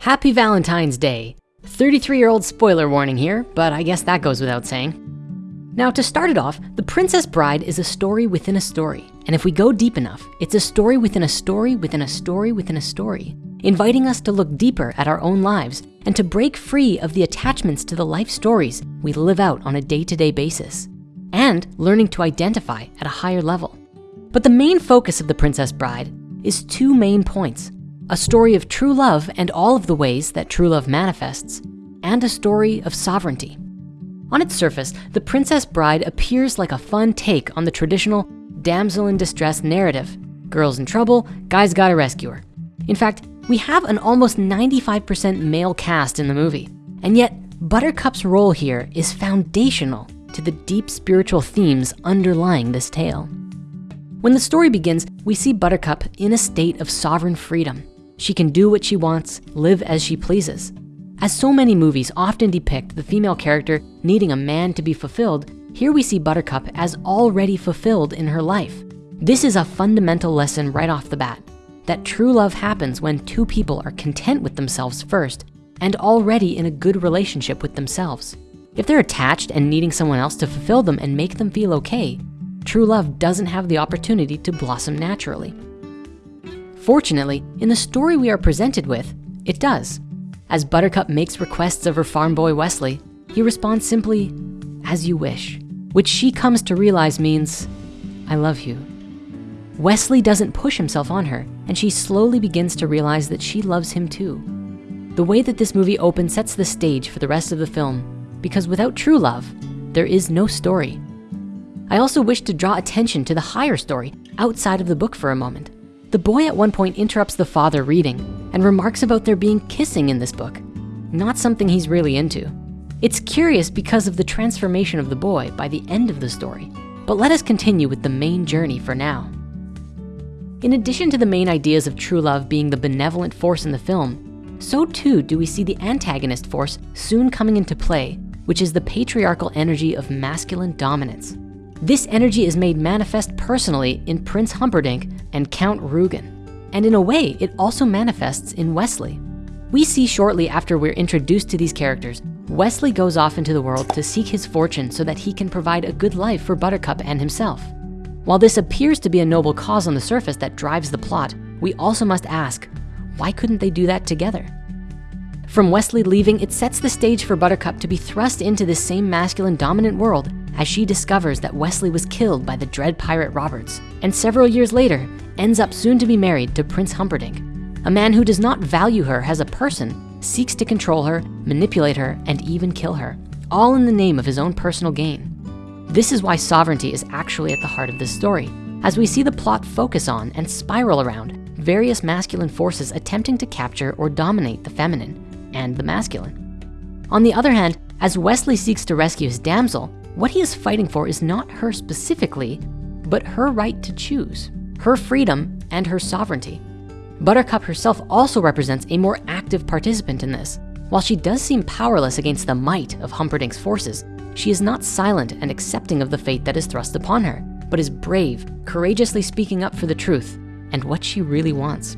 Happy Valentine's Day. 33-year-old spoiler warning here, but I guess that goes without saying. Now to start it off, The Princess Bride is a story within a story. And if we go deep enough, it's a story within a story within a story within a story, inviting us to look deeper at our own lives and to break free of the attachments to the life stories we live out on a day-to-day basis and learning to identify at a higher level. But the main focus of The Princess Bride is two main points a story of true love and all of the ways that true love manifests, and a story of sovereignty. On its surface, The Princess Bride appears like a fun take on the traditional damsel in distress narrative. Girl's in trouble, guy's gotta rescue her. In fact, we have an almost 95% male cast in the movie, and yet Buttercup's role here is foundational to the deep spiritual themes underlying this tale. When the story begins, we see Buttercup in a state of sovereign freedom. She can do what she wants, live as she pleases. As so many movies often depict the female character needing a man to be fulfilled, here we see Buttercup as already fulfilled in her life. This is a fundamental lesson right off the bat, that true love happens when two people are content with themselves first and already in a good relationship with themselves. If they're attached and needing someone else to fulfill them and make them feel okay, true love doesn't have the opportunity to blossom naturally. Fortunately, in the story we are presented with, it does. As Buttercup makes requests of her farm boy Westley, he responds simply, as you wish, which she comes to realize means, I love you. Westley doesn't push himself on her, and she slowly begins to realize that she loves him too. The way that this movie opens sets the stage for the rest of the film, because without true love, there is no story. I also wish to draw attention to the higher story outside of the book for a moment. The boy at one point interrupts the father reading and remarks about there being kissing in this book, not something he's really into. It's curious because of the transformation of the boy by the end of the story, but let us continue with the main journey for now. In addition to the main ideas of true love being the benevolent force in the film, so too do we see the antagonist force soon coming into play, which is the patriarchal energy of masculine dominance. This energy is made manifest personally in Prince Humperdinck and Count Rugen. And in a way, it also manifests in Westley. We see shortly after we're introduced to these characters, Westley goes off into the world to seek his fortune so that he can provide a good life for Buttercup and himself. While this appears to be a noble cause on the surface that drives the plot, we also must ask, why couldn't they do that together? From Westley leaving, it sets the stage for Buttercup to be thrust into this same masculine dominant world as she discovers that Westley was killed by the dread pirate Roberts, and several years later, ends up soon to be married to Prince Humperdinck. A man who does not value her as a person, seeks to control her, manipulate her, and even kill her, all in the name of his own personal gain. This is why sovereignty is actually at the heart of this story, as we see the plot focus on and spiral around various masculine forces attempting to capture or dominate the feminine and the masculine. On the other hand, as Westley seeks to rescue his damsel, what he is fighting for is not her specifically, but her right to choose, her freedom and her sovereignty. Buttercup herself also represents a more active participant in this. While she does seem powerless against the might of Humperdinck's forces, she is not silent and accepting of the fate that is thrust upon her, but is brave, courageously speaking up for the truth and what she really wants.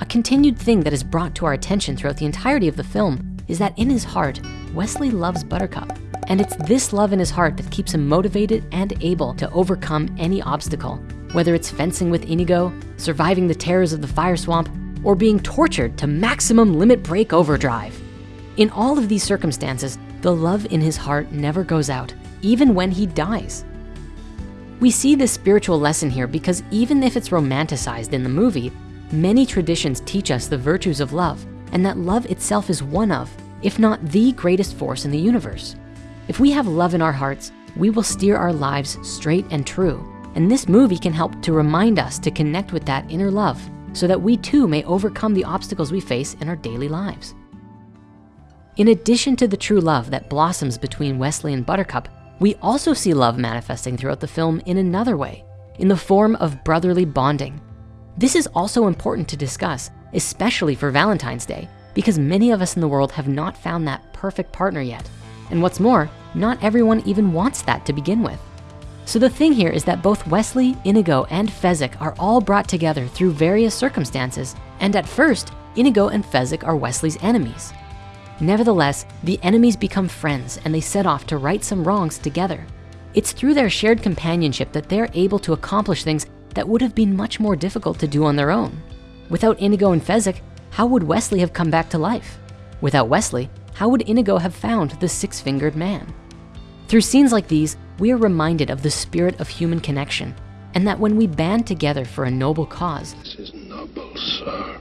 A continued thing that is brought to our attention throughout the entirety of the film is that in his heart, Westley loves Buttercup and it's this love in his heart that keeps him motivated and able to overcome any obstacle, whether it's fencing with Inigo, surviving the terrors of the fire swamp, or being tortured to maximum limit break overdrive. In all of these circumstances, the love in his heart never goes out, even when he dies. We see this spiritual lesson here because even if it's romanticized in the movie, many traditions teach us the virtues of love and that love itself is one of, if not the greatest force in the universe. If we have love in our hearts, we will steer our lives straight and true. And this movie can help to remind us to connect with that inner love so that we too may overcome the obstacles we face in our daily lives. In addition to the true love that blossoms between Westley and Buttercup, we also see love manifesting throughout the film in another way, in the form of brotherly bonding. This is also important to discuss, especially for Valentine's Day, because many of us in the world have not found that perfect partner yet. And what's more, not everyone even wants that to begin with. So the thing here is that both Westley, Inigo, and Fezzik are all brought together through various circumstances. And at first, Inigo and Fezzik are Westley's enemies. Nevertheless, the enemies become friends and they set off to right some wrongs together. It's through their shared companionship that they're able to accomplish things that would have been much more difficult to do on their own. Without Inigo and Fezzik, how would Westley have come back to life? Without Westley, how would Inigo have found the six-fingered man? Through scenes like these, we are reminded of the spirit of human connection and that when we band together for a noble cause, This is noble, sir.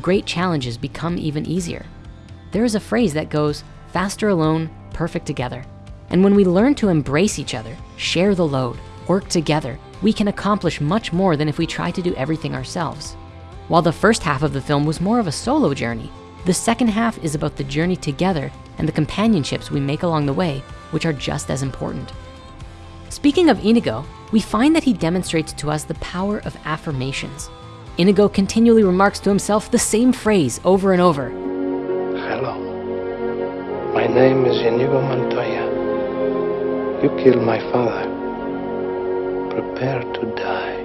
great challenges become even easier. There is a phrase that goes, faster alone, perfect together. And when we learn to embrace each other, share the load, work together, we can accomplish much more than if we try to do everything ourselves. While the first half of the film was more of a solo journey, the second half is about the journey together and the companionships we make along the way, which are just as important. Speaking of Inigo, we find that he demonstrates to us the power of affirmations. Inigo continually remarks to himself the same phrase over and over. Hello. My name is Inigo Montoya. You killed my father. Prepare to die.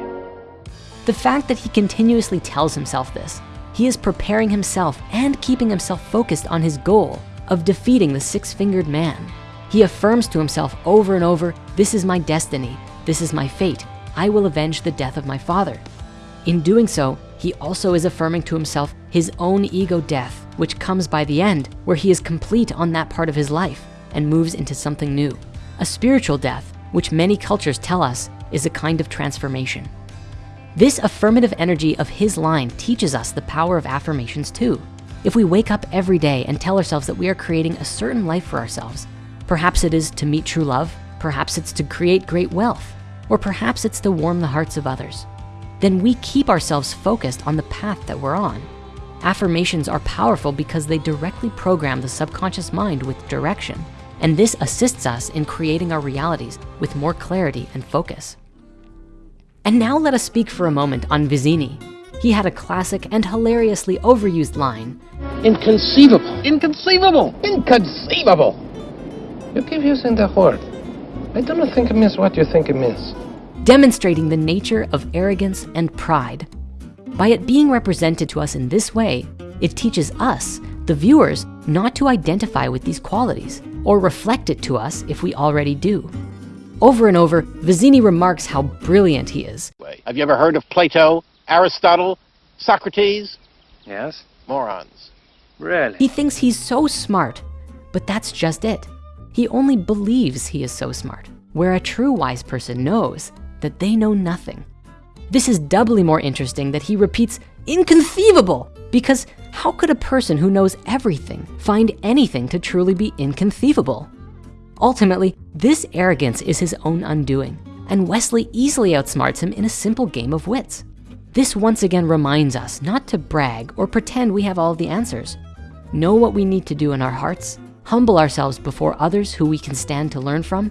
The fact that he continuously tells himself this, he is preparing himself and keeping himself focused on his goal of defeating the six-fingered man. He affirms to himself over and over, this is my destiny, this is my fate, I will avenge the death of my father. In doing so, he also is affirming to himself his own ego death, which comes by the end, where he is complete on that part of his life and moves into something new. A spiritual death, which many cultures tell us is a kind of transformation. This affirmative energy of his line teaches us the power of affirmations too. If we wake up every day and tell ourselves that we are creating a certain life for ourselves, perhaps it is to meet true love, perhaps it's to create great wealth, or perhaps it's to warm the hearts of others, then we keep ourselves focused on the path that we're on. Affirmations are powerful because they directly program the subconscious mind with direction. And this assists us in creating our realities with more clarity and focus. And now let us speak for a moment on Vizzini. He had a classic and hilariously overused line, Inconceivable. Inconceivable! Inconceivable. You keep using the word. I do not think it means what you think it means. demonstrating the nature of arrogance and pride. By it being represented to us in this way, it teaches us, the viewers, not to identify with these qualities or reflect it to us if we already do. Over and over, Vizzini remarks how brilliant he is. Have you ever heard of Plato, Aristotle, Socrates? Yes? Morons. Really? He thinks he's so smart, but that's just it. He only believes he is so smart, where a true wise person knows that they know nothing. This is doubly more interesting that he repeats inconceivable, because how could a person who knows everything find anything to truly be inconceivable? Ultimately, this arrogance is his own undoing, and Westley easily outsmarts him in a simple game of wits. This once again reminds us not to brag or pretend we have all the answers. Know what we need to do in our hearts, humble ourselves before others who we can stand to learn from,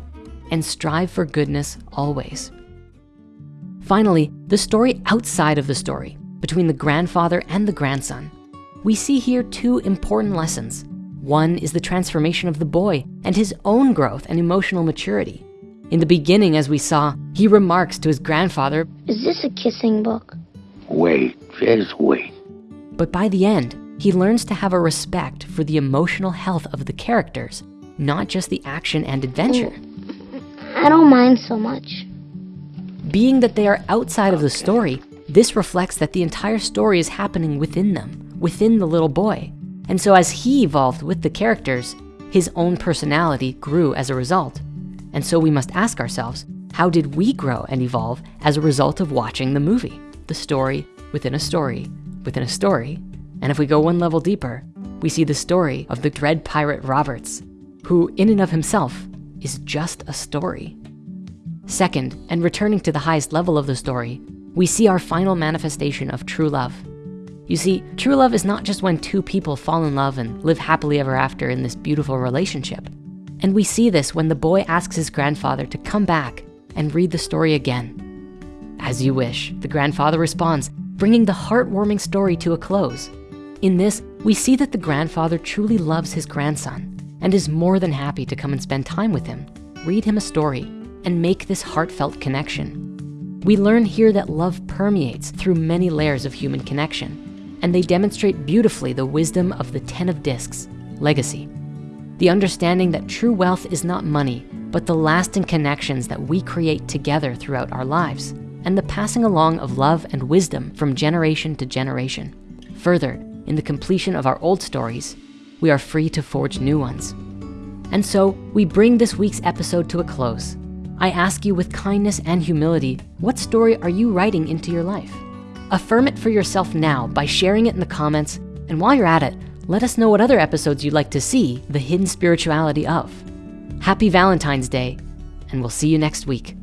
and strive for goodness always. Finally, the story outside of the story, between the grandfather and the grandson. We see here two important lessons. One is the transformation of the boy and his own growth and emotional maturity. In the beginning, as we saw, he remarks to his grandfather, Is this a kissing book? Wait, just wait. but by the end, he learns to have a respect for the emotional health of the characters, not just the action and adventure. Mm. I don't mind so much. Being that they are outside of the story, this reflects that the entire story is happening within them, within the little boy. And so as he evolved with the characters, his own personality grew as a result. And so we must ask ourselves, how did we grow and evolve as a result of watching the movie? The story within a story within a story. And if we go one level deeper, we see the story of the dread pirate Roberts, who in and of himself is just a story. Second, and returning to the highest level of the story, we see our final manifestation of true love. You see, true love is not just when two people fall in love and live happily ever after in this beautiful relationship. And we see this when the boy asks his grandfather to come back and read the story again. As you wish, the grandfather responds, bringing the heartwarming story to a close. In this, we see that the grandfather truly loves his grandson and is more than happy to come and spend time with him, read him a story, and make this heartfelt connection. We learn here that love permeates through many layers of human connection. and they demonstrate beautifully the wisdom of the 10 of discs, legacy. The understanding that true wealth is not money, but the lasting connections that we create together throughout our lives, and the passing along of love and wisdom from generation to generation. Further, in the completion of our old stories, we are free to forge new ones. And so we bring this week's episode to a close. I ask you with kindness and humility, what story are you writing into your life? Affirm it for yourself now by sharing it in the comments. And while you're at it, let us know what other episodes you'd like to see the hidden spirituality of. Happy Valentine's Day, and we'll see you next week.